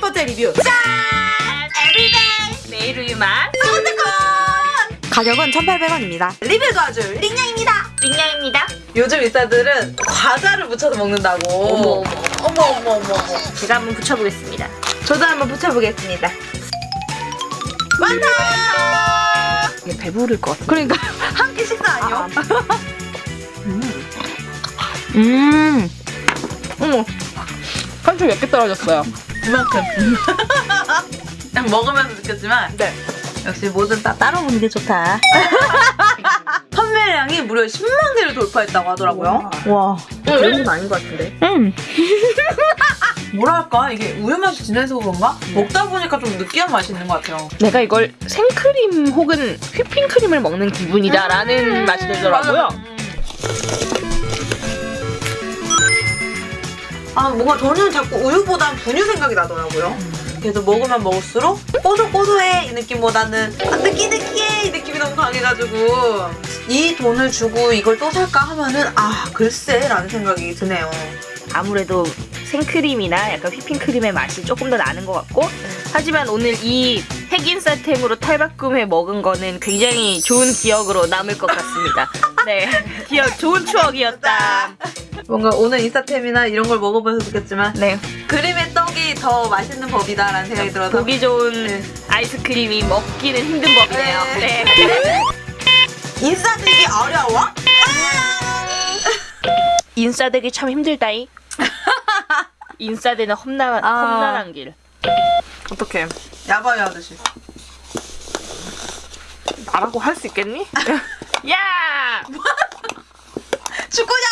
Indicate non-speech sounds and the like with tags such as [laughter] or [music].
10번째 리뷰. 짠! everyday 매일 우유맛 사운드콘! 가격은 1,800원입니다. 리뷰 도와줄 링냥입니다. 링냥입니다. 요즘 인싸들은 과자를 붙여서 먹는다고. 어머 어머. 어머 어머 어머, 제가 한번 붙여보겠습니다. 저도 한번 붙여보겠습니다. 완성! 이게 배부를 것 같아. 그러니까 [laughs] 한 끼 식사 아니요? 아, 아. 음. 음. 어머. 한줄 몇개 떨어졌어요. 그냥 [laughs] 먹으면서 느꼈지만 네. 역시 뭐든 다 따로 먹는 게 좋다. [laughs] 판매량이 무려 10만 개를 돌파했다고 하더라고요. 와, 그런 건 아닌 것 같은데. 음. [laughs] 뭐랄까 이게 우유 맛이 진해서 그런가? 먹다 보니까 좀 느끼한 맛이 있는 것 같아요. 내가 이걸 생크림 혹은 휘핑크림을 먹는 기분이다라는 맛이 들더라고요. 아 뭔가 저는 자꾸 우유보단 분유 생각이 나더라고요. 그래도 먹으면 먹을수록 꼬들꼬들해 이 느낌보다는 아, 느끼느끼해 이 느낌이 너무 강해가지고 이 돈을 주고 이걸 또 살까 하면은 아 글쎄 라는 생각이 드네요. 아무래도 생크림이나 약간 휘핑크림의 맛이 조금 더 나는 것 같고 하지만 오늘 이 핵인싸템으로 탈바꿈해 먹은 거는 굉장히 좋은 기억으로 남을 것 같습니다. [laughs] 네, 기억 좋은 추억이었다. 뭔가 오늘 인스타템이나 이런 걸 먹어봐서 느꼈지만 네, 그림의 떡이 더 맛있는 법이다라는 생각이 들어서 보기 좋은 네. 아이스크림이 먹기는 힘든 법이네요. 네. 네. [laughs] 인싸 되기 어려워? 인싸 되기 참 힘들다이. [laughs] 인싸 되는 험난 아. 험난한 길. 어떡해 야바이 하듯이 나라고 할 수 있겠니? [laughs] 야! 축구장